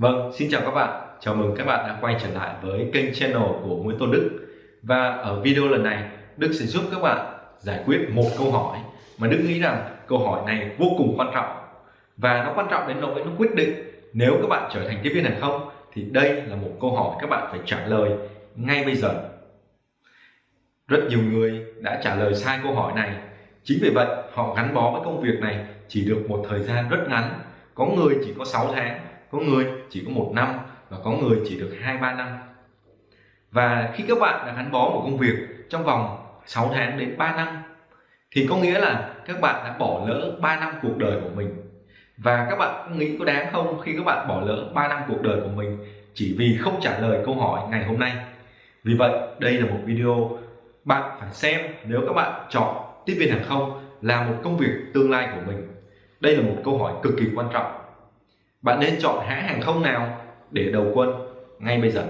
Vâng, xin chào các bạn. Chào mừng các bạn đã quay trở lại với kênh channel của Nguyễn Tôn Đức. Và ở video lần này, Đức sẽ giúp các bạn giải quyết một câu hỏi mà Đức nghĩ rằng câu hỏi này vô cùng quan trọng. Và nó quan trọng đến nỗi nó quyết định nếu các bạn trở thành tiếp viên hàng không thì đây là một câu hỏi các bạn phải trả lời ngay bây giờ. Rất nhiều người đã trả lời sai câu hỏi này. Chính vì vậy, họ gắn bó với công việc này chỉ được một thời gian rất ngắn. Có người chỉ có 6 tháng có người chỉ có một năm và có người chỉ được hai, ba năm. Và khi các bạn đã gắn bó một công việc trong vòng 6 tháng đến 3 năm, thì có nghĩa là các bạn đã bỏ lỡ 3 năm cuộc đời của mình. Và các bạn nghĩ có đáng không khi các bạn bỏ lỡ 3 năm cuộc đời của mình chỉ vì không trả lời câu hỏi ngày hôm nay? Vì vậy, đây là một video. Bạn phải xem nếu các bạn chọn tiếp viên hàng không là một công việc tương lai của mình. Đây là một câu hỏi cực kỳ quan trọng bạn nên chọn hãng hàng không nào để đầu quân ngay bây giờ?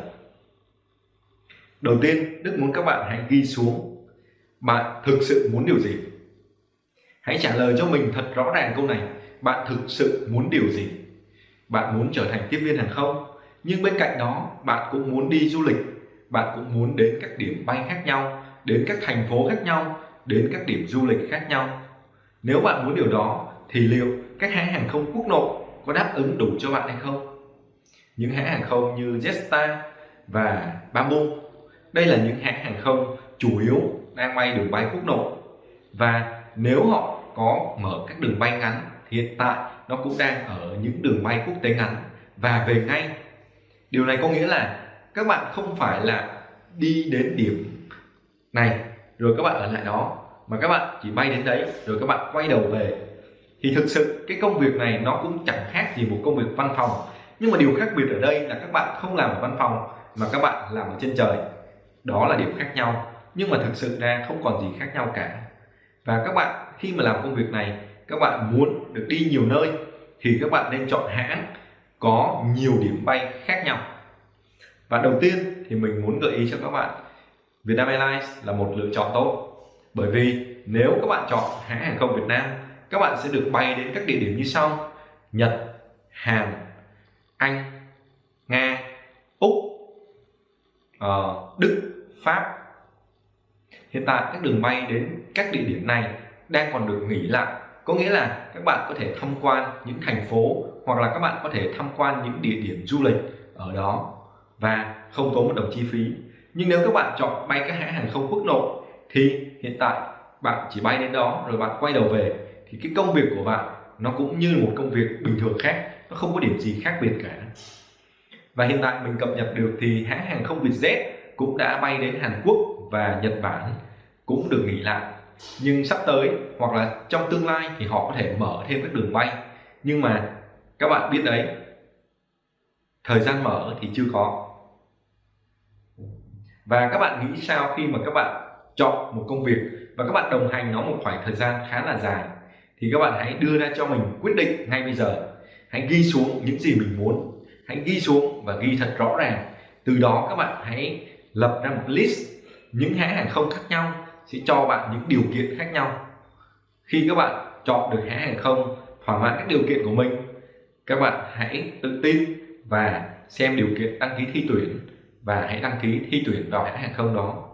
Đầu tiên, đức muốn các bạn hãy ghi xuống. Bạn thực sự muốn điều gì? Hãy trả lời cho mình thật rõ ràng câu này. Bạn thực sự muốn điều gì? Bạn muốn trở thành tiếp viên hàng không, nhưng bên cạnh đó, bạn cũng muốn đi du lịch. Bạn cũng muốn đến các điểm bay khác nhau, đến các thành phố khác nhau, đến các điểm du lịch khác nhau. Nếu bạn muốn điều đó, thì liệu các hãng hàng không quốc nội có đáp ứng đủ cho bạn hay không? Những hãng hàng không như Jetstar và Bamboo. Đây là những hãng hàng không chủ yếu đang bay đường bay quốc nội. Và nếu họ có mở các đường bay ngắn hiện tại nó cũng đang ở những đường bay quốc tế ngắn. Và về ngay, điều này có nghĩa là các bạn không phải là đi đến điểm này, rồi các bạn ở lại đó, mà các bạn chỉ bay đến đấy, rồi các bạn quay đầu về thì thực sự cái công việc này nó cũng chẳng khác gì một công việc văn phòng. Nhưng mà điều khác biệt ở đây là các bạn không làm ở văn phòng mà các bạn làm ở trên trời. Đó là điểm khác nhau, nhưng mà thực sự ra không còn gì khác nhau cả. Và các bạn khi mà làm công việc này, các bạn muốn được đi nhiều nơi thì các bạn nên chọn hãng có nhiều điểm bay khác nhau. Và đầu tiên thì mình muốn gợi ý cho các bạn, Vietnam Airlines là một lựa chọn tốt. Bởi vì nếu các bạn chọn hãng hàng không Việt Nam các bạn sẽ được bay đến các địa điểm như sau. Nhật, Hàn, Anh, Nga, Úc, uh, Đức, Pháp. Hiện tại các đường bay đến các địa điểm này đang còn được nghỉ lại. Có nghĩa là các bạn có thể tham quan những thành phố hoặc là các bạn có thể tham quan những địa điểm du lịch ở đó. Và không tốn một đồng chi phí. Nhưng nếu các bạn chọn bay các hãng hàng không quốc nội thì hiện tại bạn chỉ bay đến đó rồi bạn quay đầu về thì cái công việc của bạn nó cũng như một công việc bình thường khác, nó không có điểm gì khác biệt cả. Và hiện tại mình cập nhật được thì hãng hàng không Vietjet cũng đã bay đến Hàn Quốc và Nhật Bản cũng được nghỉ lại. Nhưng sắp tới hoặc là trong tương lai thì họ có thể mở thêm các đường bay. Nhưng mà các bạn biết đấy, thời gian mở thì chưa có. Và các bạn nghĩ sao khi mà các bạn chọn một công việc và các bạn đồng hành nó một khoảng thời gian khá là dài? Thì các bạn hãy đưa ra cho mình quyết định ngay bây giờ. Hãy ghi xuống những gì mình muốn. Hãy ghi xuống và ghi thật rõ ràng. Từ đó các bạn hãy lập ra một list những hãng hàng không khác nhau sẽ cho bạn những điều kiện khác nhau. Khi các bạn chọn được hãng hàng không thỏa mãn các điều kiện của mình, các bạn hãy tự tin và xem điều kiện đăng ký thi tuyển và hãy đăng ký thi tuyển vào hãng hàng không đó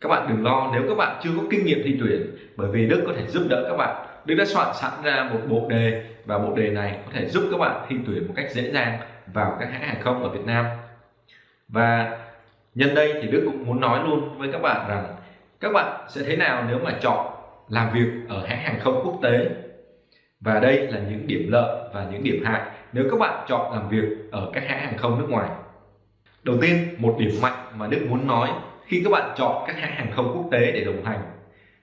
các bạn đừng lo, nếu các bạn chưa có kinh nghiệm thi tuyển, bởi vì Đức có thể giúp đỡ các bạn. Đức đã soạn sẵn ra một bộ đề, và bộ đề này có thể giúp các bạn thi tuyển một cách dễ dàng vào các hãng hàng không ở Việt Nam. Và nhân đây thì Đức cũng muốn nói luôn với các bạn rằng, các bạn sẽ thế nào nếu mà chọn làm việc ở hãng hàng không quốc tế? Và đây là những điểm lợi và những điểm hại nếu các bạn chọn làm việc ở các hãng hàng không nước ngoài. Đầu tiên, một điểm mạnh mà Đức muốn nói khi các bạn chọn các hãng hàng không quốc tế để đồng hành.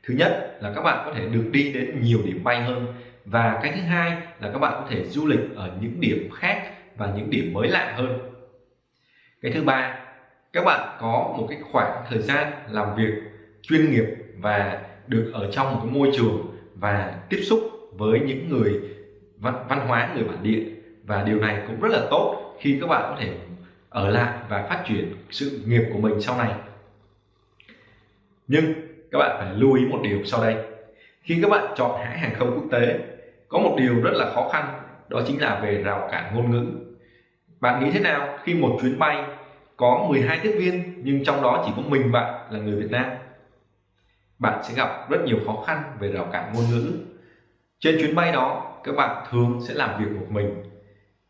Thứ nhất là các bạn có thể được đi đến nhiều điểm bay hơn và cái thứ hai là các bạn có thể du lịch ở những điểm khác và những điểm mới lạ hơn. Cái thứ ba các bạn có một cái khoảng thời gian làm việc chuyên nghiệp và được ở trong một cái môi trường và tiếp xúc với những người văn, văn hóa người bản địa. Và điều này cũng rất là tốt khi các bạn có thể ở lại và phát triển sự nghiệp của mình sau này nhưng các bạn phải lưu ý một điều sau đây. Khi các bạn chọn hãng hàng không quốc tế, có một điều rất là khó khăn, đó chính là về rào cản ngôn ngữ. Bạn nghĩ thế nào khi một chuyến bay có 12 tiếp viên nhưng trong đó chỉ có mình bạn là người Việt Nam? Bạn sẽ gặp rất nhiều khó khăn về rào cản ngôn ngữ. Trên chuyến bay đó, các bạn thường sẽ làm việc một mình.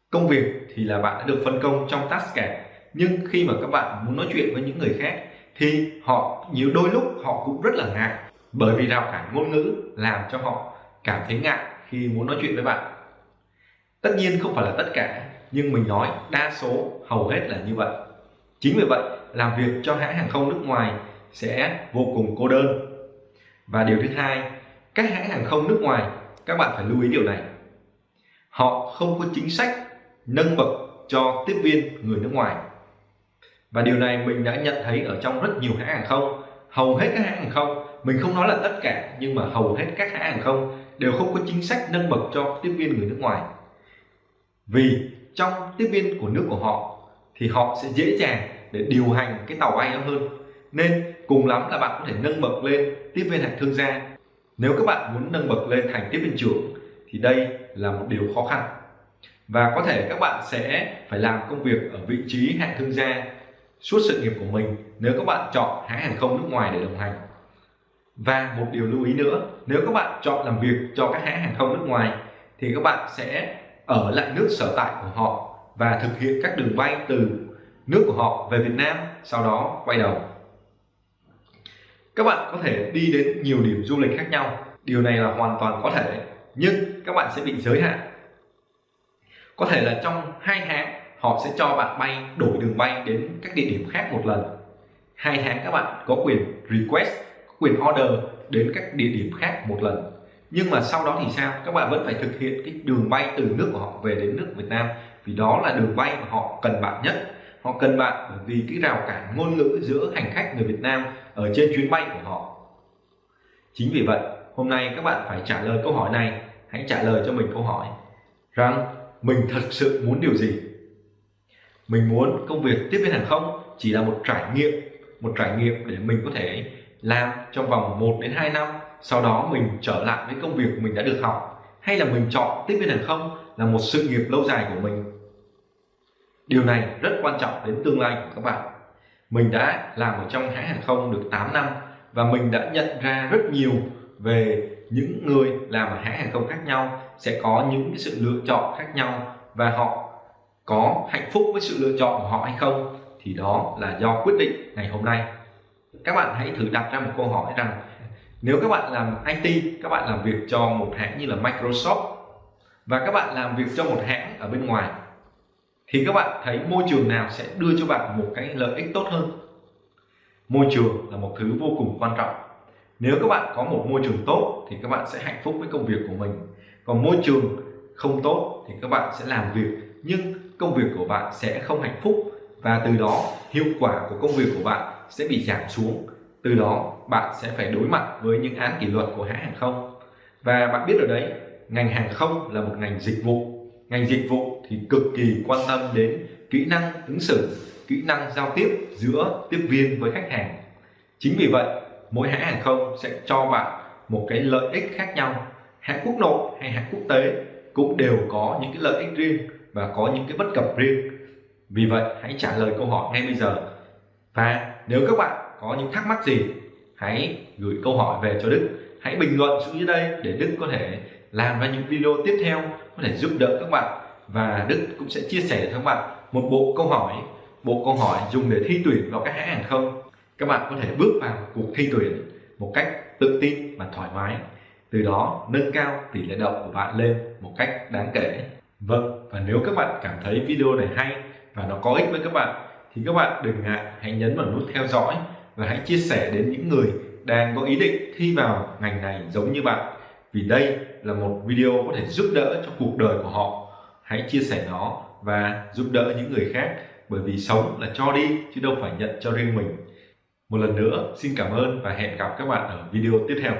Công việc thì là bạn đã được phân công trong task cả nhưng khi mà các bạn muốn nói chuyện với những người khác thì họ nhiều đôi lúc họ cũng rất là ngại. Bởi vì rào cản ngôn ngữ làm cho họ cảm thấy ngại khi muốn nói chuyện với bạn. Tất nhiên không phải là tất cả, nhưng mình nói đa số hầu hết là như vậy. Chính vì vậy, làm việc cho hãng hàng không nước ngoài sẽ vô cùng cô đơn. Và điều thứ hai, các hãng hàng không nước ngoài, các bạn phải lưu ý điều này. Họ không có chính sách nâng bậc cho tiếp viên người nước ngoài và điều này mình đã nhận thấy ở trong rất nhiều hãng hàng không. Hầu hết các hãng hàng không, mình không nói là tất cả, nhưng mà hầu hết các hãng hàng không đều không có chính sách nâng bậc cho tiếp viên người nước ngoài. Vì trong tiếp viên của nước của họ thì họ sẽ dễ dàng để điều hành cái tàu bay đó hơn. Nên cùng lắm là bạn có thể nâng bậc lên tiếp viên hạng thương gia. Nếu các bạn muốn nâng bậc lên thành tiếp viên trưởng thì đây là một điều khó khăn. Và có thể các bạn sẽ phải làm công việc ở vị trí hạng thương gia suốt sự nghiệp của mình nếu các bạn chọn hãng hàng không nước ngoài để đồng hành. Và một điều lưu ý nữa, nếu các bạn chọn làm việc cho các hãng hàng không nước ngoài, thì các bạn sẽ ở lại nước sở tại của họ và thực hiện các đường bay từ nước của họ về Việt Nam, sau đó quay đầu. Các bạn có thể đi đến nhiều điểm du lịch khác nhau, điều này là hoàn toàn có thể, nhưng các bạn sẽ bị giới hạn. Có thể là trong hai tháng họ sẽ cho bạn bay, đổi đường bay đến các địa điểm khác một lần. Hai tháng các bạn có quyền request, có quyền order đến các địa điểm khác một lần. Nhưng mà sau đó thì sao? Các bạn vẫn phải thực hiện cái đường bay từ nước của họ về đến nước Việt Nam. Vì đó là đường bay mà họ cần bạn nhất. Họ cần bạn bởi vì cái rào cản ngôn ngữ giữa hành khách người Việt Nam ở trên chuyến bay của họ. Chính vì vậy, hôm nay các bạn phải trả lời câu hỏi này. Hãy trả lời cho mình câu hỏi rằng mình thật sự muốn điều gì? Mình muốn công việc tiếp viên hàng không chỉ là một trải nghiệm, một trải nghiệm để mình có thể làm trong vòng 1 đến 2 năm, sau đó mình trở lại với công việc mình đã được học, hay là mình chọn tiếp viên hàng không là một sự nghiệp lâu dài của mình. Điều này rất quan trọng đến tương lai của các bạn. Mình đã làm ở trong hãng hàng không được 8 năm và mình đã nhận ra rất nhiều về những người làm ở hãng hàng không khác nhau, sẽ có những cái sự lựa chọn khác nhau và họ có hạnh phúc với sự lựa chọn của họ hay không, thì đó là do quyết định ngày hôm nay. Các bạn hãy thử đặt ra một câu hỏi rằng, nếu các bạn làm IT các bạn làm việc cho một hãng như là Microsoft, và các bạn làm việc cho một hãng ở bên ngoài, thì các bạn thấy môi trường nào sẽ đưa cho bạn một cái lợi ích tốt hơn? Môi trường là một thứ vô cùng quan trọng. Nếu các bạn có một môi trường tốt, thì các bạn sẽ hạnh phúc với công việc của mình. Còn môi trường không tốt, thì các bạn sẽ làm việc, nhưng công việc của bạn sẽ không hạnh phúc và từ đó hiệu quả của công việc của bạn sẽ bị giảm xuống. Từ đó, bạn sẽ phải đối mặt với những án kỷ luật của hãng hàng không. Và bạn biết ở đấy, ngành hàng không là một ngành dịch vụ. Ngành dịch vụ thì cực kỳ quan tâm đến kỹ năng ứng xử, kỹ năng giao tiếp giữa tiếp viên với khách hàng. Chính vì vậy, mỗi hãng hàng không sẽ cho bạn một cái lợi ích khác nhau. Hãng quốc nội hay hãng quốc tế cũng đều có những cái lợi ích riêng và có những cái bất cập riêng. Vì vậy, hãy trả lời câu hỏi ngay bây giờ. Và nếu các bạn có những thắc mắc gì, hãy gửi câu hỏi về cho Đức. Hãy bình luận xuống dưới đây để Đức có thể làm ra những video tiếp theo, có thể giúp đỡ các bạn. Và Đức cũng sẽ chia sẻ cho các bạn một bộ câu hỏi, bộ câu hỏi dùng để thi tuyển vào các hãng hàng không. Các bạn có thể bước vào cuộc thi tuyển một cách tự tin và thoải mái. Từ đó, nâng cao tỷ lệ đậu của bạn lên một cách đáng kể vâng và nếu các bạn cảm thấy video này hay và nó có ích với các bạn, thì các bạn đừng ngại, hãy nhấn vào nút theo dõi và hãy chia sẻ đến những người đang có ý định thi vào ngành này giống như bạn. Vì đây là một video có thể giúp đỡ cho cuộc đời của họ. Hãy chia sẻ nó và giúp đỡ những người khác, bởi vì sống là cho đi, chứ đâu phải nhận cho riêng mình. Một lần nữa, xin cảm ơn và hẹn gặp các bạn ở video tiếp theo.